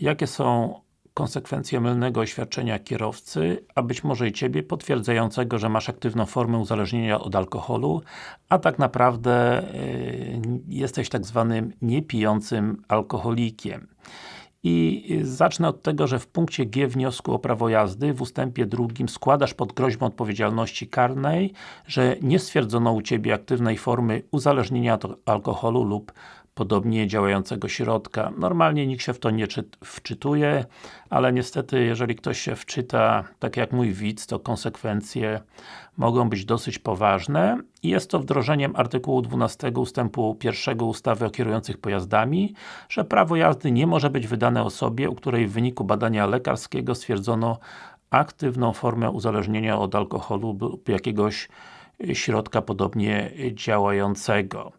jakie są konsekwencje mylnego oświadczenia kierowcy, a być może i Ciebie, potwierdzającego, że masz aktywną formę uzależnienia od alkoholu, a tak naprawdę yy, jesteś tak zwanym niepijącym alkoholikiem. I zacznę od tego, że w punkcie G wniosku o prawo jazdy w ustępie drugim składasz pod groźbą odpowiedzialności karnej, że nie stwierdzono u Ciebie aktywnej formy uzależnienia od alkoholu lub podobnie działającego środka. Normalnie nikt się w to nie wczytuje, ale niestety, jeżeli ktoś się wczyta, tak jak mój widz, to konsekwencje mogą być dosyć poważne i jest to wdrożeniem artykułu 12 ustępu 1 ustawy o kierujących pojazdami, że prawo jazdy nie może być wydane osobie, u której w wyniku badania lekarskiego stwierdzono aktywną formę uzależnienia od alkoholu lub jakiegoś środka podobnie działającego.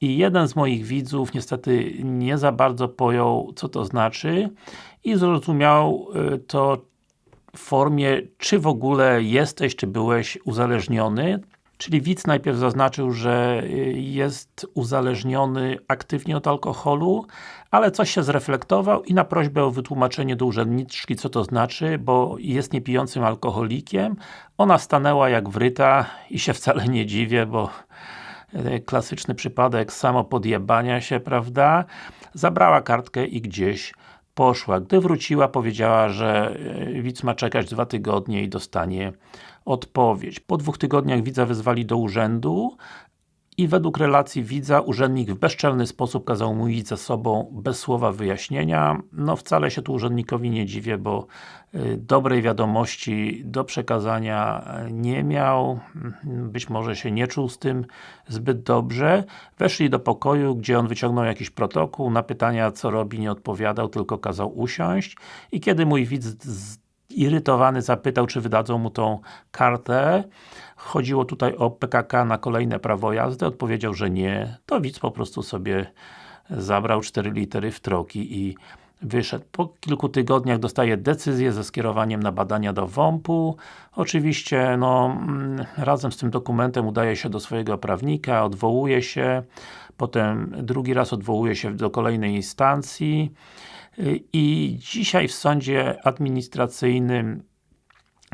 I jeden z moich widzów niestety nie za bardzo pojął, co to znaczy i zrozumiał y, to w formie, czy w ogóle jesteś, czy byłeś uzależniony. Czyli widz najpierw zaznaczył, że y, jest uzależniony aktywnie od alkoholu, ale coś się zreflektował i na prośbę o wytłumaczenie do urzędniczki, co to znaczy, bo jest niepijącym alkoholikiem, ona stanęła jak wryta i się wcale nie dziwię, bo y, klasyczny przypadek samopodjebania się, prawda? Zabrała kartkę i gdzieś poszła. Gdy wróciła, powiedziała, że e, widz ma czekać dwa tygodnie i dostanie odpowiedź. Po dwóch tygodniach widza wezwali do urzędu, i według relacji widza, urzędnik w bezczelny sposób kazał mu iść ze sobą bez słowa wyjaśnienia. No wcale się tu urzędnikowi nie dziwię, bo y, dobrej wiadomości do przekazania y, nie miał, być może się nie czuł z tym zbyt dobrze. Weszli do pokoju, gdzie on wyciągnął jakiś protokół, na pytania co robi nie odpowiadał, tylko kazał usiąść i kiedy mój widz irytowany zapytał, czy wydadzą mu tą kartę, chodziło tutaj o PKK na kolejne prawo jazdy, odpowiedział, że nie, to widz po prostu sobie zabrał 4 litery w troki i wyszedł. Po kilku tygodniach dostaje decyzję ze skierowaniem na badania do WOMP-u. Oczywiście, no, mm, razem z tym dokumentem udaje się do swojego prawnika, odwołuje się, potem drugi raz odwołuje się do kolejnej instancji i dzisiaj w sądzie administracyjnym,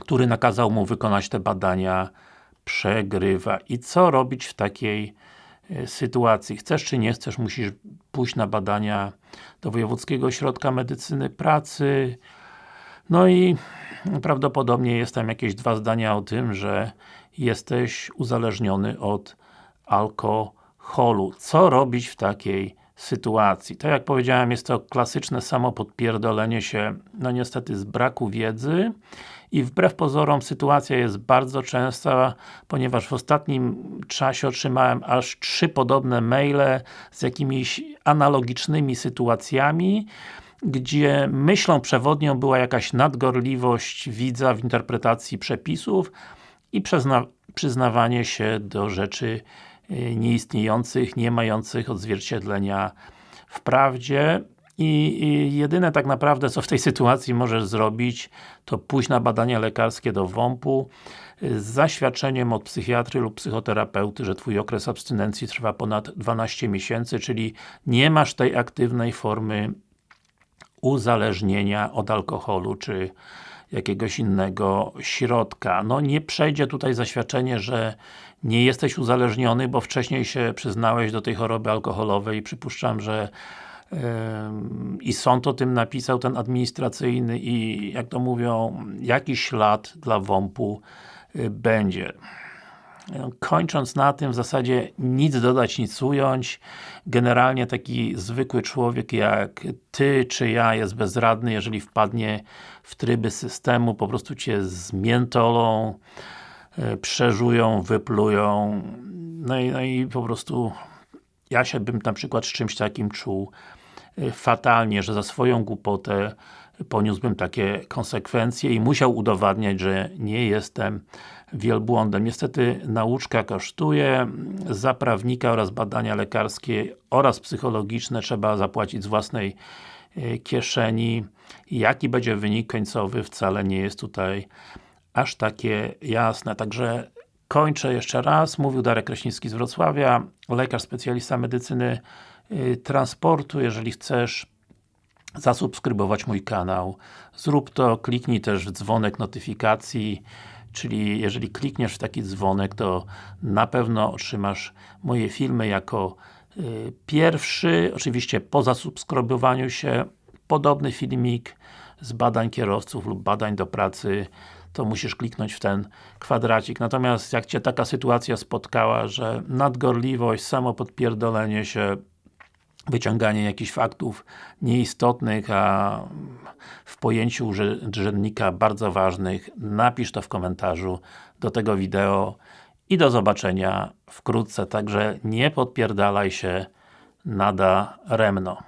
który nakazał mu wykonać te badania, przegrywa. I co robić w takiej e, sytuacji? Chcesz czy nie chcesz, musisz pójść na badania do Wojewódzkiego Ośrodka Medycyny Pracy. No i prawdopodobnie jest tam jakieś dwa zdania o tym, że jesteś uzależniony od alkoholu. Co robić w takiej sytuacji? Tak jak powiedziałem, jest to klasyczne samo podpierdolenie się, no niestety z braku wiedzy i wbrew pozorom sytuacja jest bardzo częsta, ponieważ w ostatnim czasie otrzymałem aż trzy podobne maile z jakimiś analogicznymi sytuacjami, gdzie myślą przewodnią była jakaś nadgorliwość widza w interpretacji przepisów i przyzna przyznawanie się do rzeczy nieistniejących, nie mających odzwierciedlenia w prawdzie. I, I, jedyne tak naprawdę, co w tej sytuacji możesz zrobić, to pójść na badania lekarskie do WOMP-u z zaświadczeniem od psychiatry lub psychoterapeuty, że Twój okres abstynencji trwa ponad 12 miesięcy, czyli nie masz tej aktywnej formy uzależnienia od alkoholu, czy jakiegoś innego środka. No nie przejdzie tutaj zaświadczenie, że nie jesteś uzależniony, bo wcześniej się przyznałeś do tej choroby alkoholowej i przypuszczam, że i sąd o tym napisał, ten administracyjny i jak to mówią, jakiś ślad dla WOMP-u y, będzie. Kończąc na tym, w zasadzie nic dodać, nic ująć. Generalnie taki zwykły człowiek jak Ty czy ja jest bezradny, jeżeli wpadnie w tryby systemu, po prostu Cię zmiętolą, y, przeżują, wyplują, no i, no i po prostu ja się bym na przykład z czymś takim czuł fatalnie, że za swoją głupotę poniósłbym takie konsekwencje i musiał udowadniać, że nie jestem wielbłądem. Niestety nauczka kosztuje, za prawnika oraz badania lekarskie oraz psychologiczne trzeba zapłacić z własnej y, kieszeni. Jaki będzie wynik końcowy wcale nie jest tutaj aż takie jasne. Także kończę jeszcze raz. Mówił Darek Kraśnicki z Wrocławia, lekarz specjalista medycyny Y, transportu, jeżeli chcesz zasubskrybować mój kanał. Zrób to, kliknij też w dzwonek notyfikacji, czyli jeżeli klikniesz w taki dzwonek, to na pewno otrzymasz moje filmy jako y, pierwszy, oczywiście po zasubskrybowaniu się, podobny filmik z badań kierowców lub badań do pracy, to musisz kliknąć w ten kwadracik. Natomiast jak Cię taka sytuacja spotkała, że nadgorliwość, samo podpierdolenie się, wyciąganie jakichś faktów nieistotnych, a w pojęciu urzędnika bardzo ważnych, napisz to w komentarzu do tego wideo i do zobaczenia wkrótce. Także nie podpierdalaj się nada remno.